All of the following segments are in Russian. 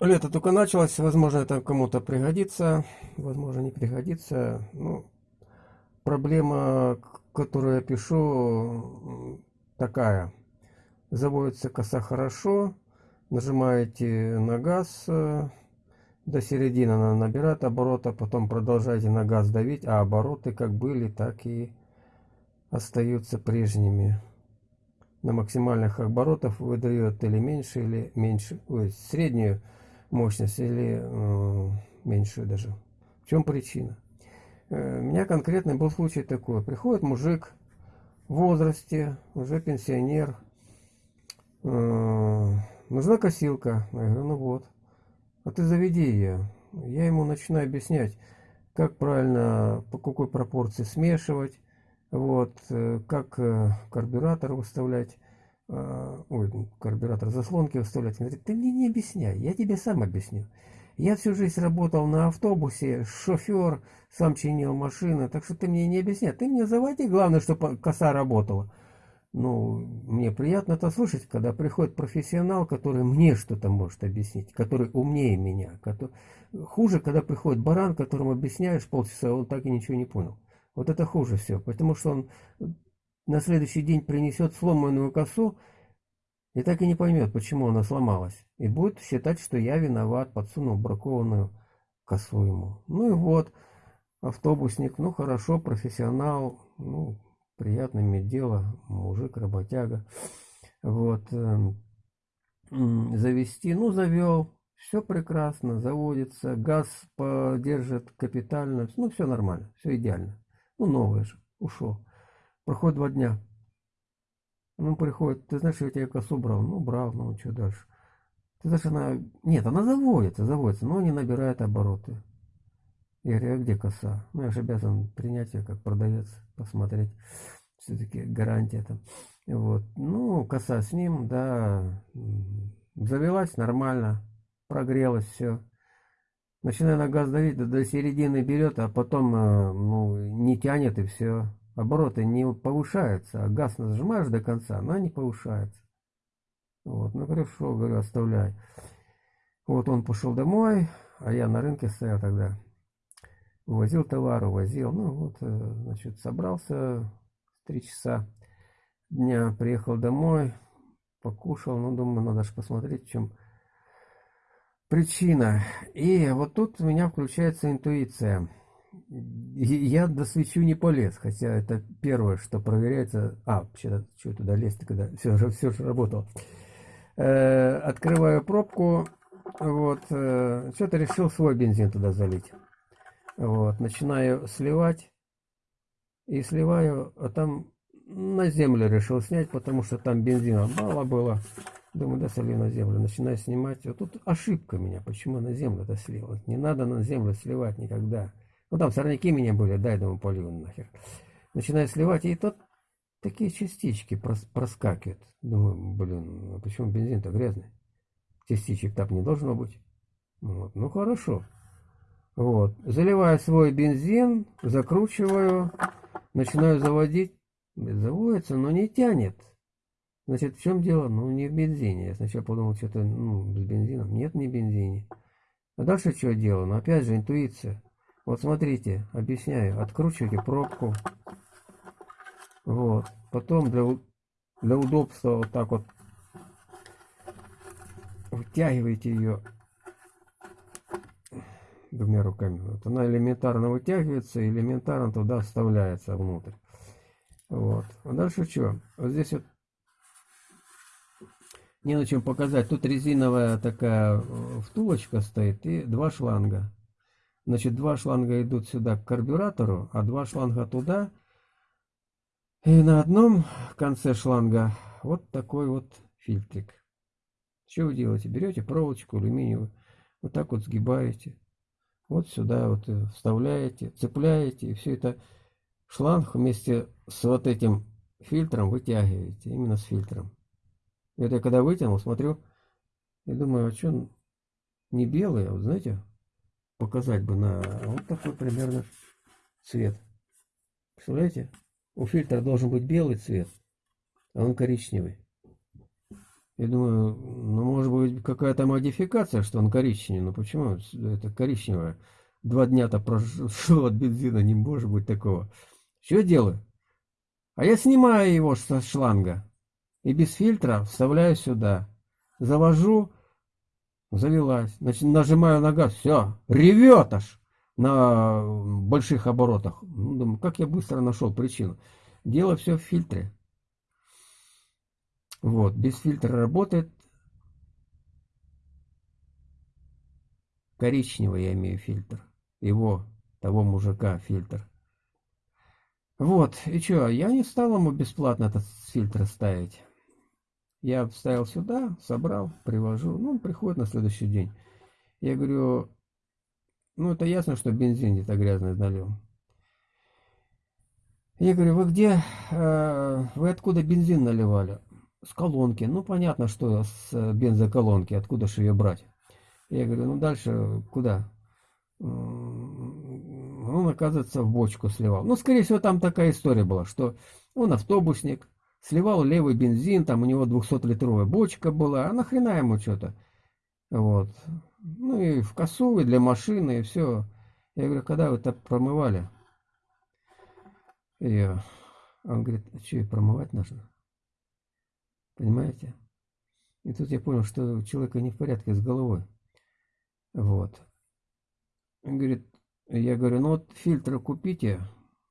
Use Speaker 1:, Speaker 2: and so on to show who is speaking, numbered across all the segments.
Speaker 1: лето только началось, возможно, это кому-то пригодится, возможно, не пригодится. Ну, проблема, которую я пишу, такая. Заводится коса хорошо, нажимаете на газ, э, до середины она набирает обороты, потом продолжаете на газ давить, а обороты как были, так и остаются прежними. На максимальных оборотах выдает или меньше, или меньше, ой, среднюю мощность, или э, меньшую даже. В чем причина? Э, у меня конкретный был случай такой. Приходит мужик в возрасте, уже пенсионер, э, нужна косилка. Я говорю, ну вот, а ты заведи ее. Я ему начинаю объяснять, как правильно, по какой пропорции смешивать, вот, э, как э, карбюратор выставлять, ой, карбюратор заслонки выставлять. Он говорит, ты мне не объясняй, я тебе сам объясню. Я всю жизнь работал на автобусе, шофер, сам чинил машины, так что ты мне не объясняй. Ты мне заводи, главное, чтобы коса работала. Ну, мне приятно это слышать, когда приходит профессионал, который мне что-то может объяснить, который умнее меня. Который... Хуже, когда приходит баран, которому объясняешь полчаса, он так и ничего не понял. Вот это хуже всего, потому что он на следующий день принесет сломанную косу и так и не поймет, почему она сломалась. И будет считать, что я виноват, подсунул бракованную косу ему. Ну и вот, автобусник, ну хорошо, профессионал, ну, приятно иметь дело, мужик, работяга. Вот, э, завести, ну, завел, все прекрасно, заводится, газ поддержит капитально, ну, все нормально, все идеально. Ну, новое же, ушел. Проходит два дня. Ну, приходит, ты знаешь, я тебе косу брал. Ну, брал, ну, что дальше? Ты знаешь, она... Нет, она заводится, заводится, но не набирает обороты. Я говорю, а где коса? Ну, я же обязан принять ее как продавец, посмотреть. Все-таки гарантия там. Вот. Ну, коса с ним, да, завелась нормально, прогрелась все начинаю на газ давить, до, до середины берет, а потом э, ну, не тянет и все. Обороты не повышаются, а газ нажимаешь до конца, но не повышается. Вот, ну хорошо, говорю, оставляй. Вот он пошел домой, а я на рынке стоял тогда. Увозил товар, увозил. Ну вот, э, значит, собрался в три часа дня, приехал домой, покушал. Ну, думаю, надо же посмотреть, в чем причина. И вот тут у меня включается интуиция. Я до свечу не полез, хотя это первое, что проверяется. А, вообще, что туда лезть, когда все, все же работало. Э, открываю пробку, вот, э, что-то решил свой бензин туда залить. Вот, начинаю сливать, и сливаю, а там на землю решил снять, потому что там бензина мало было. Думаю, да, солью на землю. Начинаю снимать. Вот тут ошибка меня. Почему на землю это слил? Не надо на землю сливать никогда. Ну там сорняки меня были, дай, думаю, полью нахер. Начинаю сливать, и тут такие частички прос проскакивают. Думаю, блин, а почему бензин-то грязный? Частичек так не должно быть. Вот. Ну хорошо. Вот. Заливаю свой бензин, закручиваю, начинаю заводить. Заводится, но не тянет. Значит, в чем дело? Ну, не в бензине. Я сначала подумал, что-то, ну, с бензином. Нет, не в бензине. А дальше что делаю? Ну, опять же, интуиция. Вот смотрите, объясняю. Откручивайте пробку. Вот. Потом для, для удобства вот так вот вытягиваете ее двумя руками. Вот она элементарно вытягивается, элементарно туда вставляется внутрь. Вот. А дальше что? Вот здесь вот не на чем показать. Тут резиновая такая э, втулочка стоит и два шланга. Значит, два шланга идут сюда к карбюратору, а два шланга туда. И на одном конце шланга вот такой вот фильтрик. Что вы делаете? Берете проволочку алюминиевую, вот так вот сгибаете. Вот сюда вот э, вставляете, цепляете, и все это шланг вместе с вот этим фильтром вытягиваете, именно с фильтром. Это я когда вытянул, смотрю, и думаю, а что не белый, а вот знаете, показать бы на вот такой примерно цвет. Представляете? У фильтра должен быть белый цвет, а он коричневый. Я думаю, ну, может быть, какая-то модификация, что он коричневый. Но почему это коричневое? Два дня-то прошло от бензина, не может быть такого. Что делаю? А я снимаю его со шланга и без фильтра вставляю сюда. Завожу, завелась. Значит, нажимаю на газ, все, ревет аж на больших оборотах. Ну, думаю, как я быстро нашел причину. Дело все в фильтре. Вот, без фильтра работает. Коричневый я имею фильтр. Его, того мужика, фильтр. Вот, и что, я не стал ему бесплатно этот фильтр ставить. Я вставил сюда, собрал, привожу. Ну, он приходит на следующий день. Я говорю, ну, это ясно, что бензин где-то грязный налил. Я говорю, вы где, э, вы откуда бензин наливали? С колонки. Ну, понятно, что с бензоколонки, откуда же ее брать? Я говорю, ну, дальше куда? Он, оказывается, в бочку сливал. Ну, скорее всего, там такая история была, что он автобусник, сливал левый бензин, там у него 200-литровая бочка была, а нахрена ему что-то? Вот. Ну и в косу, и для машины, и все. Я говорю, когда вы так промывали? И он говорит, а что, и промывать нужно? Понимаете? И тут я понял, что у человека не в порядке с головой. Вот. Он говорит, я говорю, ну вот фильтры купите,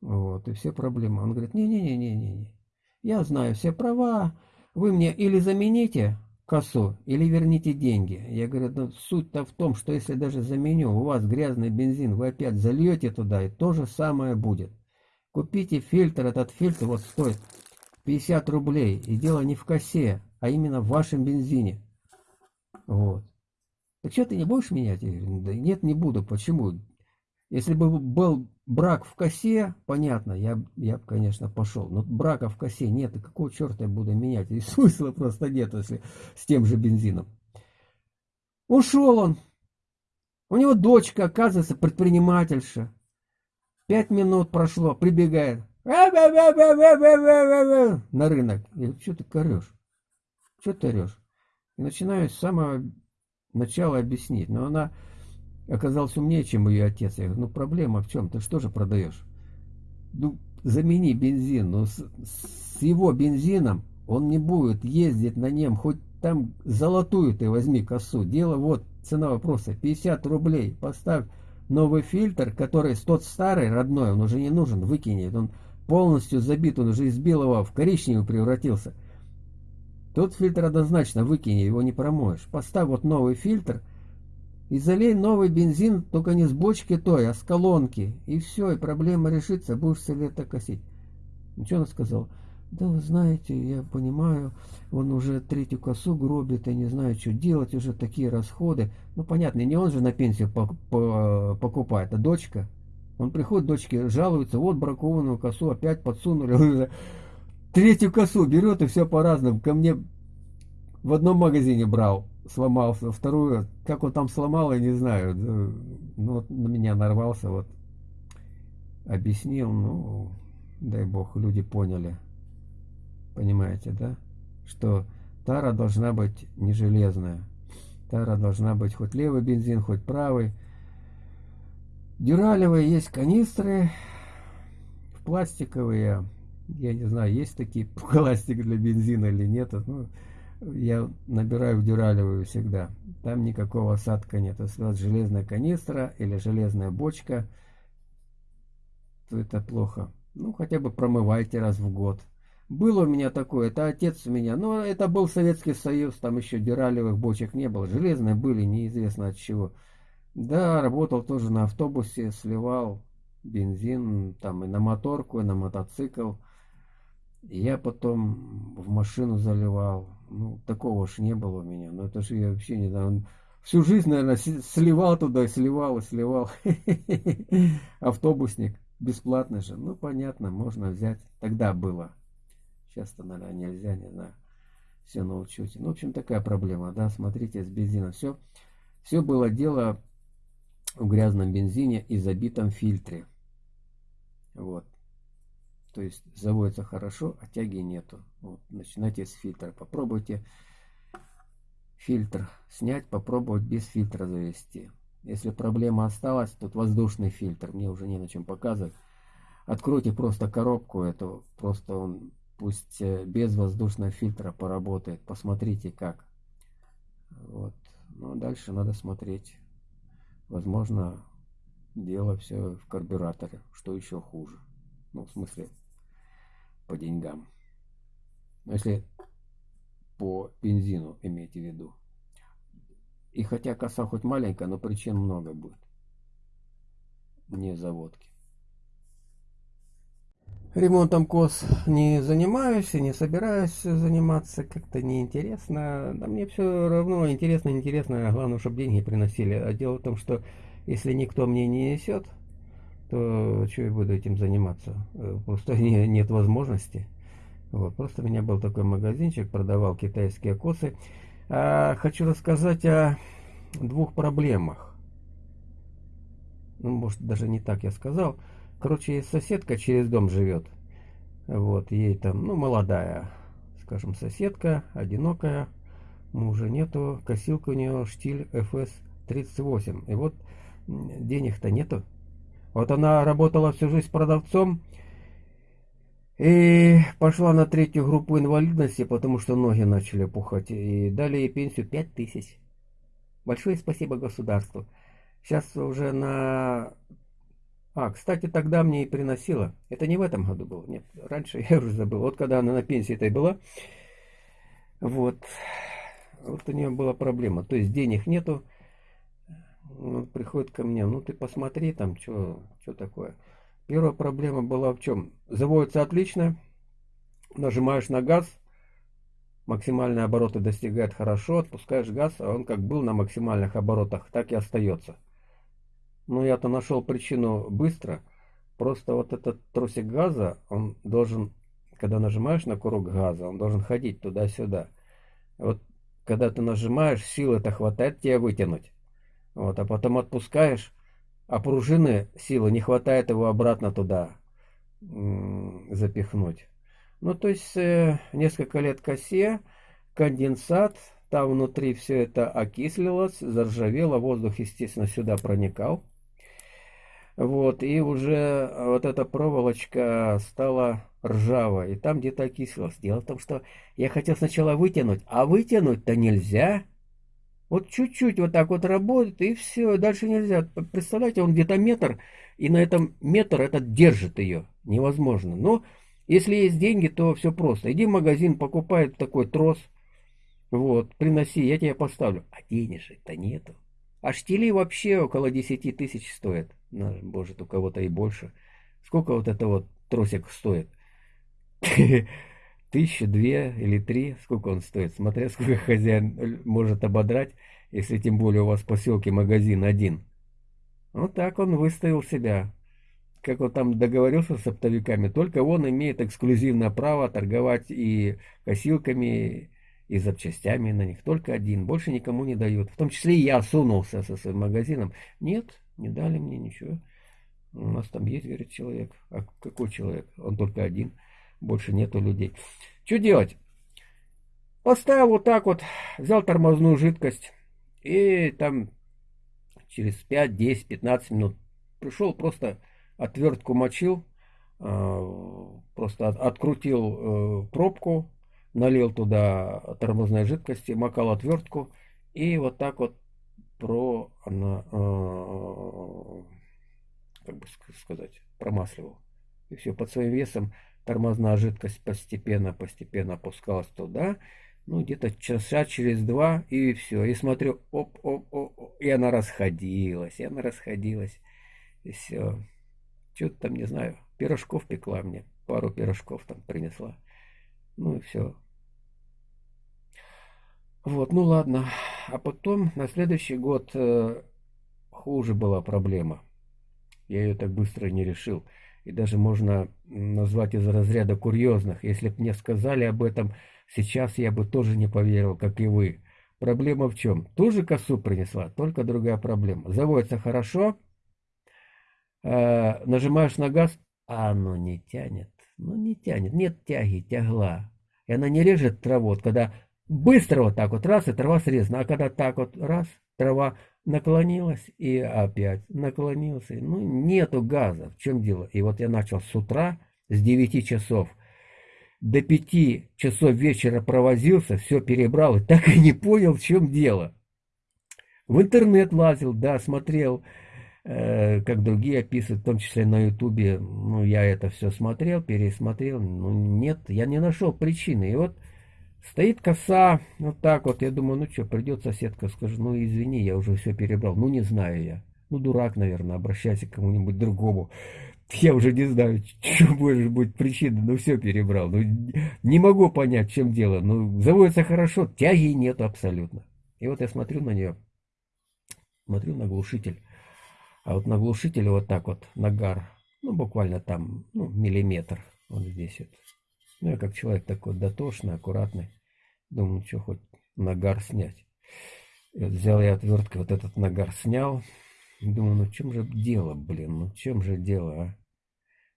Speaker 1: вот, и все проблемы. Он говорит, не-не-не-не-не, я знаю все права, вы мне или замените, косу или верните деньги. Я говорю, ну, суть-то в том, что если даже заменю, у вас грязный бензин, вы опять зальете туда, и то же самое будет. Купите фильтр, этот фильтр вот стоит 50 рублей, и дело не в косе, а именно в вашем бензине. Вот. Так что ты не будешь менять? Я говорю, да нет, не буду. Почему? Если бы был брак в косе, понятно, я, я бы, конечно, пошел. Но брака в косе нет, и какого черта я буду менять? И смысла просто нет, если с тем же бензином. Ушел он. У него дочка, оказывается, предпринимательша. Пять минут прошло, прибегает. На рынок. Я что ты корешь? Что ты орешь? И начинаю с самого начала объяснить. Но она оказался умнее, чем ее отец. Я говорю, ну проблема в чем? Ты что же продаешь? Ну, замени бензин. Но с, с его бензином он не будет ездить на нем, хоть там золотую ты возьми косу. Дело вот, цена вопроса, 50 рублей. Поставь новый фильтр, который тот старый, родной, он уже не нужен, выкинет. Он полностью забит, он уже из белого в коричневый превратился. Тот фильтр однозначно выкини, его не промоешь. Поставь вот новый фильтр – и залей новый бензин, только не с бочки той, а с колонки. И все, и проблема решится, будешь все лето косить. Ничего он сказал? Да вы знаете, я понимаю, он уже третью косу гробит, и не знаю, что делать, уже такие расходы. Ну, понятно, не он же на пенсию по по покупает, а дочка. Он приходит, дочке жалуется, вот бракованную косу опять подсунули. Третью косу берет и все по-разному. Ко мне в одном магазине брал сломался. Вторую, как он там сломал, я не знаю. Ну, вот на меня нарвался, вот. Объяснил, ну, дай бог, люди поняли. Понимаете, да? Что тара должна быть не железная. Тара должна быть хоть левый бензин, хоть правый. Дюралевые есть канистры, пластиковые. Я не знаю, есть такие пластик для бензина или нет. Ну, я набираю в дюралевую всегда. Там никакого осадка нет. Если у вас железная канистра или железная бочка, то это плохо. Ну, хотя бы промывайте раз в год. Было у меня такое, это отец у меня, но это был Советский Союз, там еще дюралевых бочек не было. Железные были, неизвестно от чего. Да, работал тоже на автобусе, сливал бензин, там и на моторку, и на мотоцикл. Я потом в машину заливал. Ну, такого ж не было у меня. Ну, это же я вообще не знаю. Всю жизнь, наверное, сливал туда, сливал и сливал. Автобусник. Бесплатно же. Ну, понятно, можно взять. Тогда было. Сейчас-то, наверное, нельзя, не знаю. Все научусь. Ну, в общем, такая проблема, да. Смотрите, с бензином все. Все было дело в грязном бензине и забитом фильтре. Вот. То есть заводится хорошо, а тяги нету. Вот, начинайте с фильтра. Попробуйте фильтр снять, попробовать без фильтра завести. Если проблема осталась, тут воздушный фильтр, мне уже не на чем показывать. Откройте просто коробку эту, просто он пусть э, без воздушного фильтра поработает. Посмотрите как. Вот. Ну, а дальше надо смотреть. Возможно, дело все в карбюраторе, что еще хуже. Ну, в смысле, по деньгам. Если по бензину имейте в виду. И хотя коса хоть маленькая, но причин много будет. Не заводки. Ремонтом кос не занимаюсь и не собираюсь заниматься. Как-то неинтересно. Да мне все равно интересно, интересно. Главное, чтобы деньги приносили. А дело в том, что если никто мне не несет, то что я буду этим заниматься? Э, просто не, нет возможности. Вот, просто у меня был такой магазинчик, продавал китайские косы. А, хочу рассказать о двух проблемах. Ну, может, даже не так я сказал. Короче, соседка через дом живет. Вот, ей там, ну, молодая, скажем, соседка, одинокая, мужа нету, косилка у нее штиль FS38. И вот денег-то нету. Вот она работала всю жизнь продавцом и пошла на третью группу инвалидности, потому что ноги начали пухать. И дали ей пенсию 5 тысяч. Большое спасибо государству. Сейчас уже на... А, кстати, тогда мне и приносила. Это не в этом году было. Нет, раньше я уже забыл. Вот когда она на пенсии этой была. Вот. Вот у нее была проблема. То есть денег нету ну, приходит ко мне, ну ты посмотри там, что такое. Первая проблема была в чем? Заводится отлично, нажимаешь на газ, максимальные обороты достигает хорошо, отпускаешь газ, а он как был на максимальных оборотах, так и остается. Ну я-то нашел причину быстро, просто вот этот тросик газа, он должен, когда нажимаешь на курок газа, он должен ходить туда-сюда. Вот когда ты нажимаешь, силы-то хватает тебе вытянуть. Вот, а потом отпускаешь, а пружины силы не хватает его обратно туда запихнуть. Ну, то есть э, несколько лет косе, конденсат, там внутри все это окислилось, заржавело, воздух, естественно, сюда проникал. Вот, и уже вот эта проволочка стала ржавой, и там где-то окислилась. Дело в том, что я хотел сначала вытянуть, а вытянуть-то нельзя. Вот чуть-чуть вот так вот работает, и все, дальше нельзя. Представляете, он где-то метр, и на этом метр этот держит ее. Невозможно. Но если есть деньги, то все просто. Иди в магазин, покупай такой трос, вот, приноси, я тебе поставлю. А денежек-то нету. А штили вообще около 10 тысяч стоят. Может, у кого-то и больше. Сколько вот это вот тросик стоит? тысяча, две или три, сколько он стоит, смотря сколько хозяин может ободрать, если тем более у вас в поселке магазин один. Вот так он выставил себя. Как он там договорился с оптовиками, только он имеет эксклюзивное право торговать и косилками, и запчастями на них. Только один, больше никому не дают. В том числе и я сунулся со своим магазином. Нет, не дали мне ничего. У нас там есть, говорит, человек. А какой человек? Он только один больше нету людей. Что делать? Поставил вот так вот, взял тормозную жидкость и там через 5, 10, 15 минут пришел, просто отвертку мочил, а, просто открутил э, пробку, налил туда тормозной жидкости, макал отвертку и вот так вот про, а, как бы сказать, промасливал. И все, под своим весом Тормозная жидкость постепенно-постепенно опускалась туда. Ну, где-то часа через два, и все. И смотрю, оп-оп-оп, и она расходилась, и она расходилась. И все. Что-то там, не знаю, пирожков пекла мне. Пару пирожков там принесла. Ну и все. Вот, ну ладно. А потом на следующий год э, хуже была проблема. Я ее так быстро не решил и даже можно назвать из разряда курьезных. Если бы мне сказали об этом сейчас, я бы тоже не поверил, как и вы. Проблема в чем? Ту же косу принесла, только другая проблема. Заводится хорошо, э, нажимаешь на газ, а оно не тянет. Ну не тянет, нет тяги, тягла. И она не режет траву. Вот когда быстро вот так вот, раз, и трава срезана. А когда так вот, раз, трава наклонилась и опять наклонился. Ну, нету газа. В чем дело? И вот я начал с утра, с 9 часов до 5 часов вечера провозился, все перебрал и так и не понял, в чем дело. В интернет лазил, да, смотрел, э, как другие описывают, в том числе на ютубе. Ну, я это все смотрел, пересмотрел. Ну, нет, я не нашел причины. И вот Стоит коса, вот так вот, я думаю, ну что, придет соседка, скажет, ну извини, я уже все перебрал. Ну не знаю я. Ну дурак, наверное, обращайся к кому-нибудь другому. Я уже не знаю, что может быть причина, ну все перебрал. Ну не могу понять, чем дело. Ну заводится хорошо, тяги нет абсолютно. И вот я смотрю на нее, смотрю на глушитель. А вот на глушителе вот так вот, нагар, ну буквально там, ну миллиметр, вот здесь вот. Ну, я как человек такой дотошный, аккуратный. Думаю, что хоть нагар снять. И вот взял я отверткой вот этот нагар снял. Думаю, ну чем же дело, блин, ну чем же дело, а?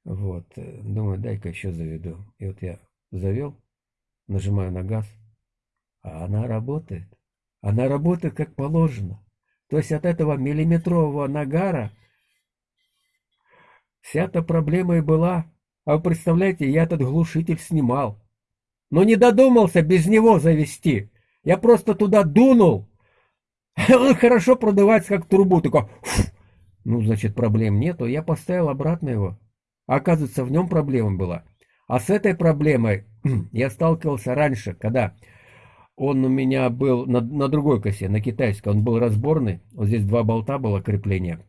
Speaker 1: Вот, э, думаю, дай-ка еще заведу. И вот я завел, нажимаю на газ, а она работает. Она работает как положено. То есть от этого миллиметрового нагара вся-то проблема и была. А вы представляете, я этот глушитель снимал. Но не додумался без него завести. Я просто туда дунул. Он хорошо продувается, как трубу. Такой, ну, значит, проблем нету. Я поставил обратно его. Оказывается, в нем проблема была. А с этой проблемой я сталкивался раньше, когда он у меня был на, на другой косе, на китайской. Он был разборный. Вот здесь два болта было крепления.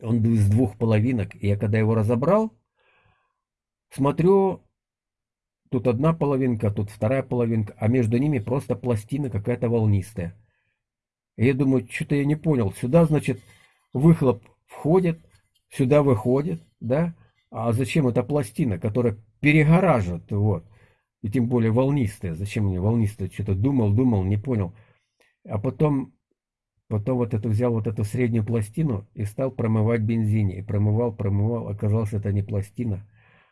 Speaker 1: Он из двух половинок. И я когда его разобрал, Смотрю, тут одна половинка, тут вторая половинка, а между ними просто пластина какая-то волнистая. И я думаю, что-то я не понял. Сюда, значит, выхлоп входит, сюда выходит, да? А зачем эта пластина, которая перегораживает, вот. И тем более волнистая. Зачем мне волнистая? Что-то думал, думал, не понял. А потом, потом вот эту взял вот эту среднюю пластину и стал промывать бензине. И промывал, промывал. Оказалось, это не пластина,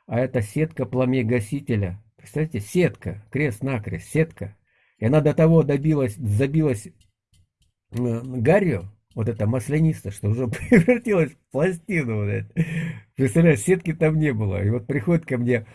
Speaker 1: а это сетка пламегасителя. Представляете, сетка, крест-накрест, сетка. И она до того добилась, забилась э, гарью, вот это маслянисто, что уже превратилась в пластину. Вот. Представляешь, сетки там не было. И вот приходит ко мне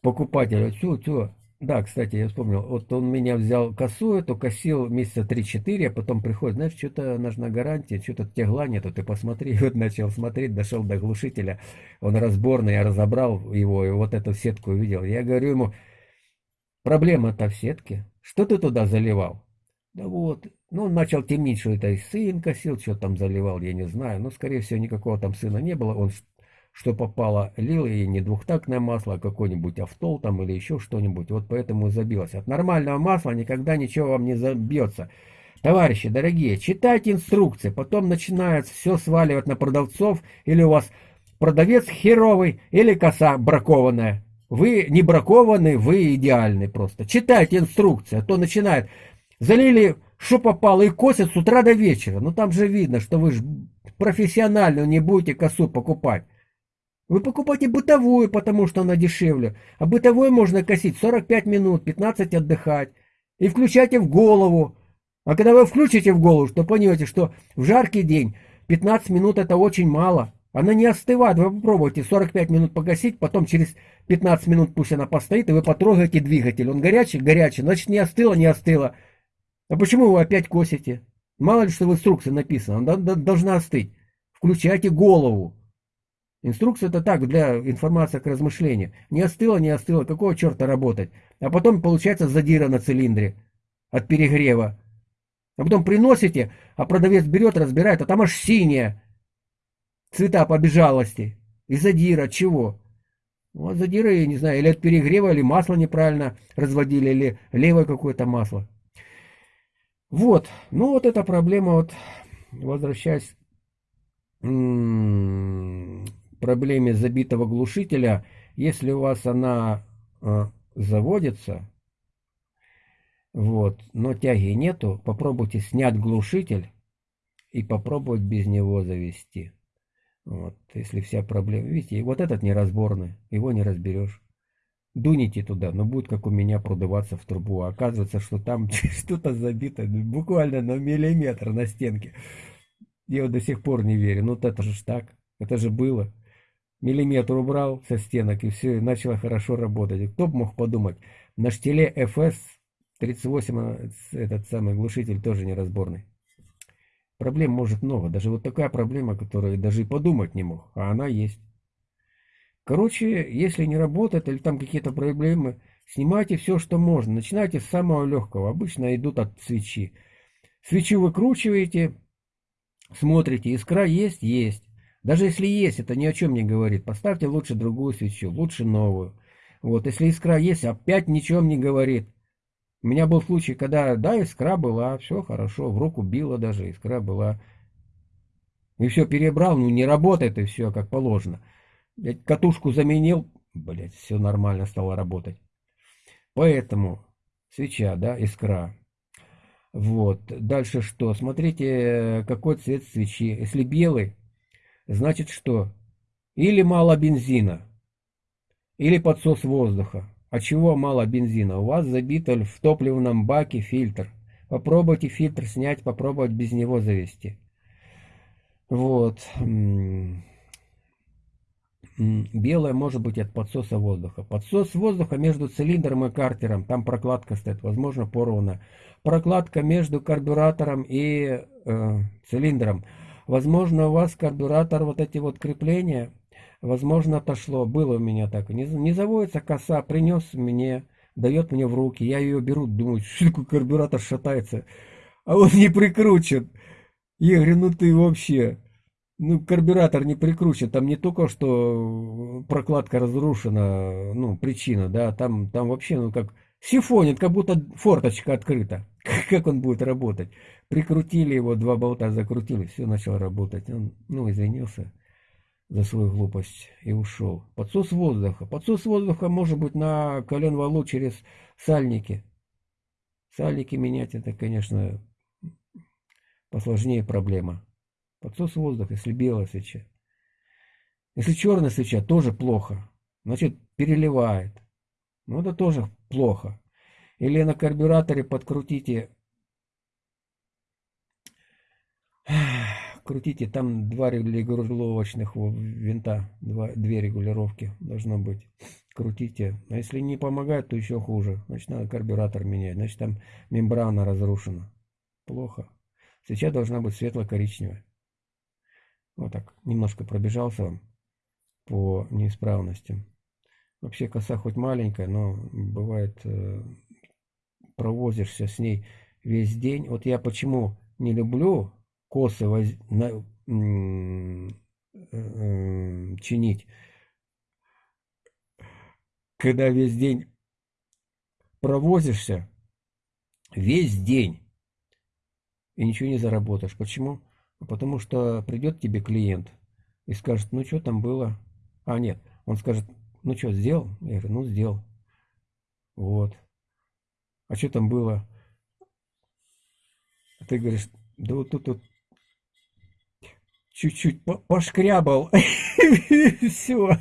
Speaker 1: покупатель, что, что, да, кстати, я вспомнил. Вот он меня взял косу эту, косил месяца 3-4, а потом приходит, знаешь, что-то нужна гарантия, что-то тягла нету, ты посмотри. И вот начал смотреть, дошел до глушителя, он разборный, я разобрал его, и вот эту сетку увидел. Я говорю ему, проблема-то в сетке, что ты туда заливал? Да вот, ну, он начал темнить, что это и сын косил, что там заливал, я не знаю. Но, скорее всего, никакого там сына не было. Он что попало, лил и не двухтактное масло, а какой-нибудь автол там или еще что-нибудь. Вот поэтому забилось. От нормального масла никогда ничего вам не забьется. Товарищи, дорогие, читайте инструкции, потом начинается все сваливать на продавцов, или у вас продавец херовый, или коса бракованная. Вы не бракованный, вы идеальный просто. Читайте инструкции, а то начинает. Залили, что попало, и косят с утра до вечера. Ну там же видно, что вы же профессионально не будете косу покупать. Вы покупайте бытовую, потому что она дешевле. А бытовой можно косить 45 минут, 15 отдыхать. И включайте в голову. А когда вы включите в голову, то поймете, что в жаркий день 15 минут это очень мало. Она не остывает. Вы попробуйте 45 минут погасить, потом через 15 минут пусть она постоит, и вы потрогаете двигатель. Он горячий? Горячий. Значит, не остыло? Не остыло. А почему вы опять косите? Мало ли, что в инструкции написано. Она должна остыть. Включайте голову. Инструкция это так, для информации к размышлению. Не остыло, не остыло, какого черта работать? А потом получается задира на цилиндре от перегрева. А потом приносите, а продавец берет, разбирает, а там аж синяя. Цвета побежалости. И задира, чего? Вот задира, я не знаю, или от перегрева, или масло неправильно разводили, или левое какое-то масло. Вот, ну вот эта проблема, вот, возвращаясь проблеме забитого глушителя, если у вас она э, заводится, вот, но тяги нету, попробуйте снять глушитель и попробовать без него завести. Вот, если вся проблема, видите, вот этот неразборный, его не разберешь. дуните туда, но будет как у меня продуваться в трубу. А оказывается, что там что-то забито буквально на миллиметр на стенке. Я вот до сих пор не верю. Ну, это же так. Это же было. Миллиметр убрал со стенок, и все, и начало хорошо работать. Кто бы мог подумать, на штиле FS 38 а, этот самый глушитель тоже неразборный. Проблем может много. Даже вот такая проблема, которую даже и подумать не мог. А она есть. Короче, если не работает или там какие-то проблемы, снимайте все, что можно. Начинайте с самого легкого. Обычно идут от свечи. Свечу выкручиваете, смотрите, искра есть? Есть. Даже если есть, это ни о чем не говорит. Поставьте лучше другую свечу, лучше новую. Вот, если искра есть, опять ничем не говорит. У меня был случай, когда, да, искра была, все хорошо, в руку била даже, искра была. И все перебрал, ну не работает и все, как положено. Я катушку заменил, блядь, все нормально стало работать. Поэтому свеча, да, искра. Вот, дальше что? Смотрите, какой цвет свечи. Если белый, значит что? Или мало бензина, или подсос воздуха. А чего мало бензина? У вас забит в топливном баке фильтр. Попробуйте фильтр снять, попробовать без него завести. Вот. Белое может быть от подсоса воздуха. Подсос воздуха между цилиндром и картером. Там прокладка стоит, возможно, порвана. Прокладка между карбюратором и э, цилиндром. Возможно, у вас карбюратор, вот эти вот крепления Возможно, отошло. Было у меня так. Не, не заводится коса, принес мне, дает мне в руки. Я ее беру, думаю, что такое карбюратор шатается. А он не прикручен. Я говорю, ну ты вообще... Ну, карбюратор не прикручен, там не только что прокладка разрушена, ну, причина, да, там, там вообще, ну, как сифонит, как будто форточка открыта. Как он будет работать? Прикрутили его, два болта закрутили, все начало работать. Он, ну, извинился за свою глупость и ушел. Подсос воздуха. Подсос воздуха может быть на колен валу через сальники. Сальники менять это, конечно, посложнее проблема. Подсос воздуха, если белая свеча. Если черная свеча, тоже плохо. Значит, переливает. Ну, это тоже плохо. Или на карбюраторе подкрутите крутите, там два регулировочных винта, два, две регулировки должно быть. Крутите. А если не помогает, то еще хуже. Значит, надо карбюратор менять. Значит, там мембрана разрушена. Плохо. Свеча должна быть светло-коричневая. Вот так. Немножко пробежался вам по неисправностям. Вообще коса хоть маленькая, но бывает э, провозишься с ней весь день. Вот я почему не люблю косы воз... на... Э, чинить, когда весь день провозишься, весь день, и ничего не заработаешь. Почему? Потому что придет тебе клиент и скажет, ну что там было? А, нет, он скажет, ну что, сделал? Я говорю, ну сделал. Вот. А что там было? А ты говоришь, да вот тут вот чуть-чуть пошкрябал, все.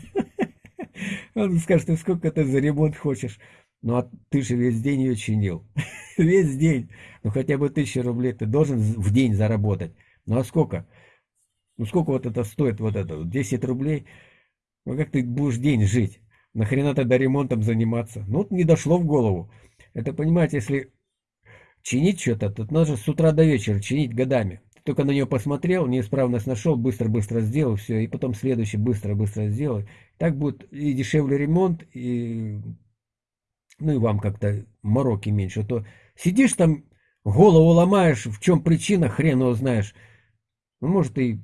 Speaker 1: Он скажет, ты сколько ты за ремонт хочешь? Ну, а ты же весь день ее чинил. весь день. Ну, хотя бы тысячу рублей ты должен в день заработать. Ну, а сколько? Ну, сколько вот это стоит, вот это, 10 рублей? Ну, как ты будешь день жить? Нахрена тогда ремонтом заниматься? Ну, вот не дошло в голову. Это, понимаете, если чинить что-то, тут нужно с утра до вечера чинить годами. Только на нее посмотрел, неисправность нашел, быстро-быстро сделал все, и потом следующий быстро-быстро сделал. Так будет и дешевле ремонт, и ну и вам как-то мороки меньше. А то сидишь там, голову ломаешь, в чем причина, хрен его знаешь. Ну, может, и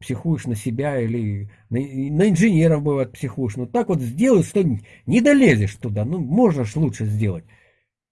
Speaker 1: психуешь на себя или на, на инженеров бывает психуешь. Ну так вот сделай, что не долезешь туда. Ну, можно ж лучше сделать.